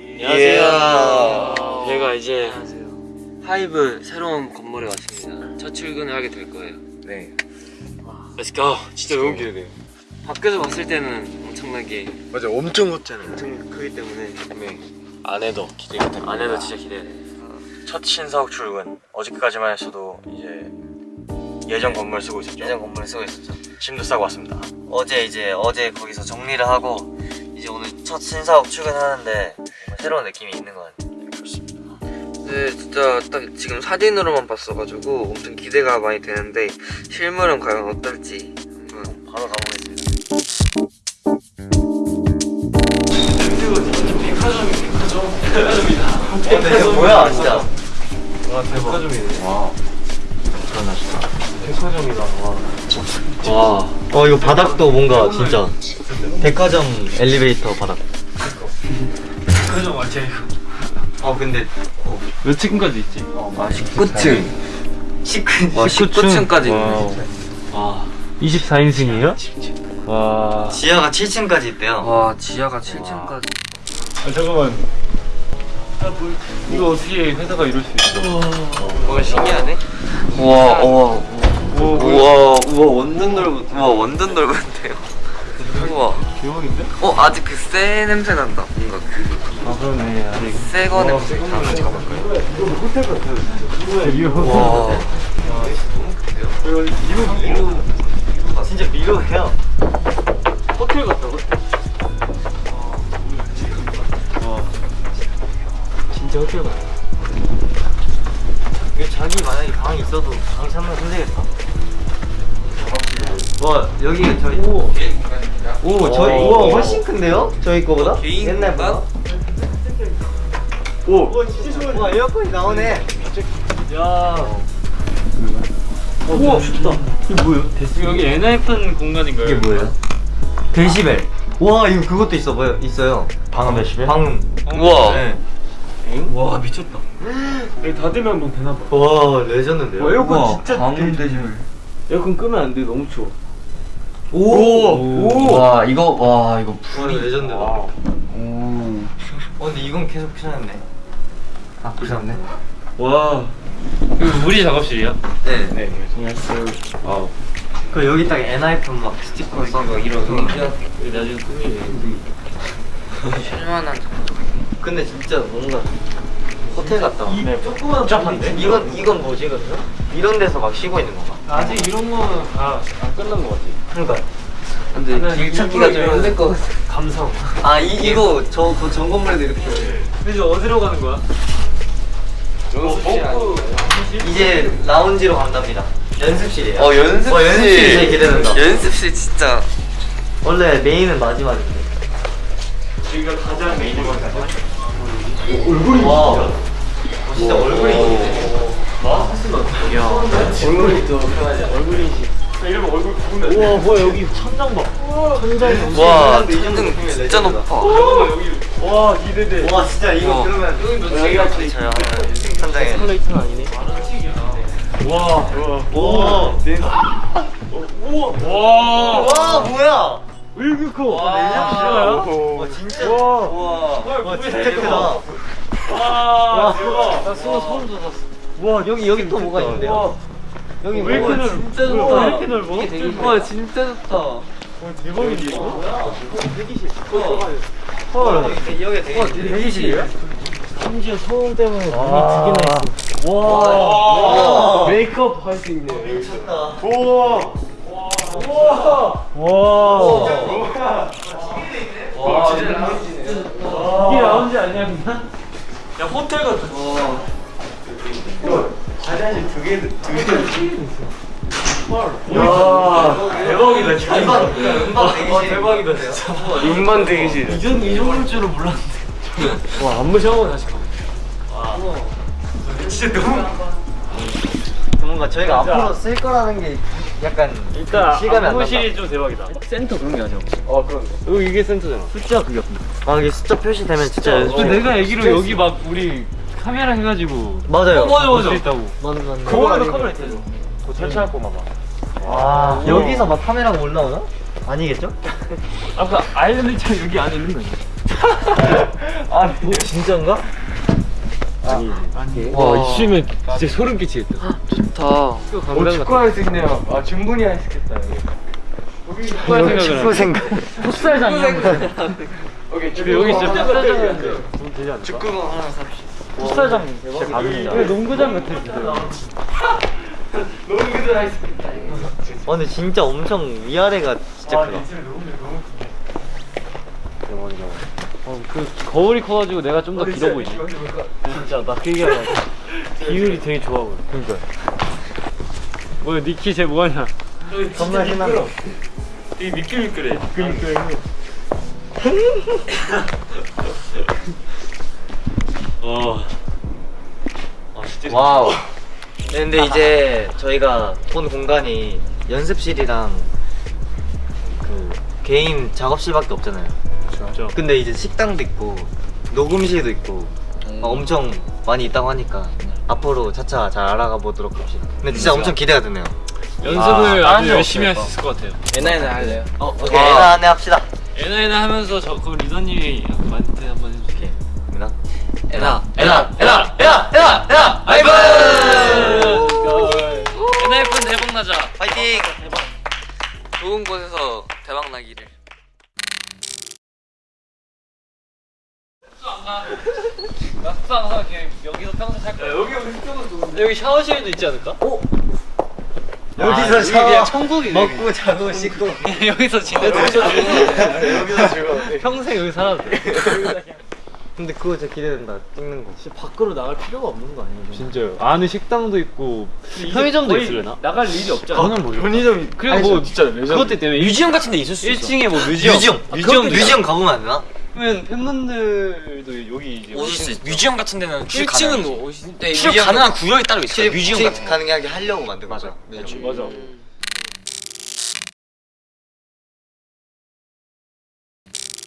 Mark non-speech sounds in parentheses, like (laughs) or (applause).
안녕하세요. 저희가 이제 안녕하세요. 하이브 새로운 건물에 왔습니다. 첫 출근을 하게 될 거예요. 네. Let's go. 진짜 너무 기대돼요. 밖에서 봤을 때는 엄청나게 맞아, 엄청 컸잖아요. 엄청 크기 때문에 네. 안에도 기대가 됩니다. 안에도 진짜 기대돼. 첫 신사옥 출근. 어저께까지만 했어도 이제 예전 건물 쓰고 있었죠. 예전 건물을 쓰고 있었죠. 짐도 싸고 왔습니다. 어제 이제 어제 거기서 정리를 하고 이제 오늘 첫 신사옥 출근하는데 새로운 느낌이 있는 것 같아요. 네, 진짜 딱 지금 사진으로만 봤어가지고 엄청 기대가 많이 되는데 실물은 과연 어떨지 한번 바로 가보겠습니다. 근데 이거 뭐야 진짜? 와. 어 이거 바닥도 뭔가 진짜 백화점 엘리베이터 바닥. 그죠 맞지? 어 근데 몇 층까지 있지? 아 19층 19. 와 19층까지 있네 와. 24인승이에요? 와. 지하가 7층까지 있대요. 와 지하가 7층까지 아, 잠깐만. 이거 어떻게 회사가 이럴 수 있어? 뭔가 신기하네 우와 우와 우와 우와 완전 넓은 우와 완전 넓은데요 우와 (laughs) 대박인데? 어 아직 그 새 냄새 난다 뭔가 아 그러네. 아직. 그새거 냄새 같이 가볼까요? 호텔 같아요. 진짜. 리오. 와 진짜 미로해요. 호텔 같다 호텔. 와. 진짜 호텔 같다. 이게 자기 만약에 방이 있어도 방 찾는 힘들겠다. 와 여기 저희 오, 오 저희 오. 우와 훨씬 큰데요? 저희 거보다? 개인 옛날보다? 오. 와 에어컨이 나오네. 야. 우와 춥다. 이게 뭐예요? 여기 엔하이픈 공간인가요? 이게 뭐예요? 데시벨. 와 이거 그것도 있어 보여 있어요. 방음 데시벨? 방음. 우와 네. 와 미쳤다. 여기 닫으면 뭐 되나 봐. 와 레전드인데요? 와, 에어컨 진짜 방음 데시벨. 에어컨 끄면 안 돼. 너무 추워. 오. 오. 와 이거 와 이거 불이 레전드다. 와. 오. 어 근데 이건 계속 켜놨네. 아 켜놨네. 와. 이거 우리 작업실이야? 네. 네. 안녕하세요. 아. 그 여기 딱 엔하이픈 막 스티커 있고 이런 거. 나중에 꾸미네. 실만한 (laughs) 근데 진짜 뭔가 호텔 같다. 네. 조그만 복잡한데? 이건 이건 뭐지 그러면? 이런 데서 막 쉬고 있는 건가? 아직 이런 거는 다안 끝난 것 같아. 그러니까. 근데 길 찾기가 좀 힘들 것 같아 감성. 아 이, 이거 저 그 전건물에도 이렇게. 이제 어디로 가는 거야? 연습실 아니에요? 이제 라운지로 간답니다. 연습실이에요. 어 연습실 어, 연습실 이 제일 기대된다. 연습실 진짜 원래 메인은 마지막인데. 여기가 가장 메인 것 같아. 얼굴이 와. 어, 진짜 얼굴이 있네. 얼굴이 또 편하지. 얼굴이 이러면 얼굴 부은다. 우와 뭐야 여기 천장 봐. 천장이 와 천등 진짜 높아 와 기대돼. 와 진짜 이거 와. 그러면 여기가 저요 현장에. 스컬레이터는 아니네. 와. 와. 오. 우와. 와. 와 뭐야? 왜 이렇게 커? 와. 내장실이야? 와 진짜. 와. 와. 와 진짜 크다. 와 대박. 나 소름 소름 돋았어. 와 여기 여기 또 뭐가 있는데요? 여기 왜 이렇게 넓어? 진짜 왜 좋다. 이렇게 넓어? 와 진짜 좋다 와 대박인데 이거? 헐. 여기 되게 대기실이에요? 심지어 소음 때문에 눈이 두 와. 개나 있어. 와. 와. 메이크업 할 수 있네. 미쳤다. 우와. 우와. 와. 와 이게 라운지 아니야 그냥? 야 호텔 같아. 화장실 두 개, 두 개. 야 대박이다 진짜. 대기실. 대박이다 진짜. 음반 대기실 이전 이 정도일 줄은 몰랐는데. 와 안무 샤워 다시 가. 진짜 너무. 뭔가 저희가 앞으로 쓸 거라는 게 약간 일단 실감이 안 안무실이 좀 대박이다. 센터 그런 게 아니야. 어 그런 거. 여기 이게 센터잖아. 숫자 그게 없네. 아 이게 숫자 표시되면 진짜 근데 내가 얘기로 여기 막 우리 카메라 해가지고 맞아요. 어, 맞아, 맞아. 있다고. 맞네 맞네. 그거에도 카메라 있대요. 그거 설치할 거만 봐. 아 여기서 막 카메라가 올라오나? 아니겠죠? (laughs) 아까 아일랜드처럼 여기 안에 있는 거 아니야? (laughs) 아 진짜인가? 와 있으면 진짜 소름 끼치겠다. 좋다. 오 축구할 수 있네요. 아 충분히 할수 있겠다 여기 축구할 생각을 생각. 풋살장이야 오케이 축구 여기 진짜 풋살장인데. 돈 되지 않을까? 축구공 하나 삽시다 풋살장 대박이다 갑니다. 왜 농구장 같아 진짜 농구도 할수 있겠다 어, 근데 진짜 엄청 위아래가 진짜 크다. 어, 그 거울이 커가지고 내가 좀 더 길어 보이지. 진짜 나 그 얘기하려. 비율이 되게 좋아 보여. 그러니까. 뭐야 니키 쟤 뭐하냐? 겁나 신난다. 되게 미끌미끌해. 미끌미끌해. (laughs) 어. 아 진짜. 와우. 네, 근데 이제 저희가 본 공간이 연습실이랑 그 개인 작업실밖에 없잖아요. 진짜. 근데 이제 식당도 있고 녹음실도 있고 막 엄청 많이 있다고 하니까 앞으로 차차 잘 알아가 보도록 합시다. 근데 진짜 엄청 기대가 되네요. 연습을 아, 아, 딴주데 열심히 할 없어요. 수 있을 것 같아요. 에나에나 할래요? 어, 오케이. 에나 안내 합시다. 에나에나 하면서 저그 리더님이 만트 한번 해줄게. 에나. 에나. 에나, 에나, 에나, 에나, 에나, 아이브! 에나이픈 대박 나자. 파이팅! 좋은 곳에서 대박 나기를. 나 숙소 안 가. 그냥 여기서 평생 살 거야. 여기 우리 숙소가 좋은데. 여기 샤워실도 있지 않을까? 어? 여기서 여기 그냥 천국이네. 먹고 자고 씻고. (laughs) 여기서 지내도 여기서 즐거워. (laughs) 평생 여기 살아도 돼. 근데 그거 진짜 기대된다. 찍는 거. 진짜 밖으로 나갈 필요가 없는 거 아니에요? 진짜요. 안에 식당도 있고 편의점도 있으려나? 나갈 일이 없잖아. 저는 뭐 편의점 그리고 뭐 진짜 레전드. 그것 때문에 museum 같은 데 있을 수 있어. 1층에 뭐 museum, museum. museum, museum 가보면 안 되나? 그러면 팬분들도 여기 이제 오실 수 있죠. museum 같은 데는 출입 1층은 가능하지. 뭐 오시? 네, 출입 가능한 구역이 따로 있어요. 출입, museum 같은 거. 가능하게 하려고 만든 거죠. 맞아. 뮤지엄. 맞아.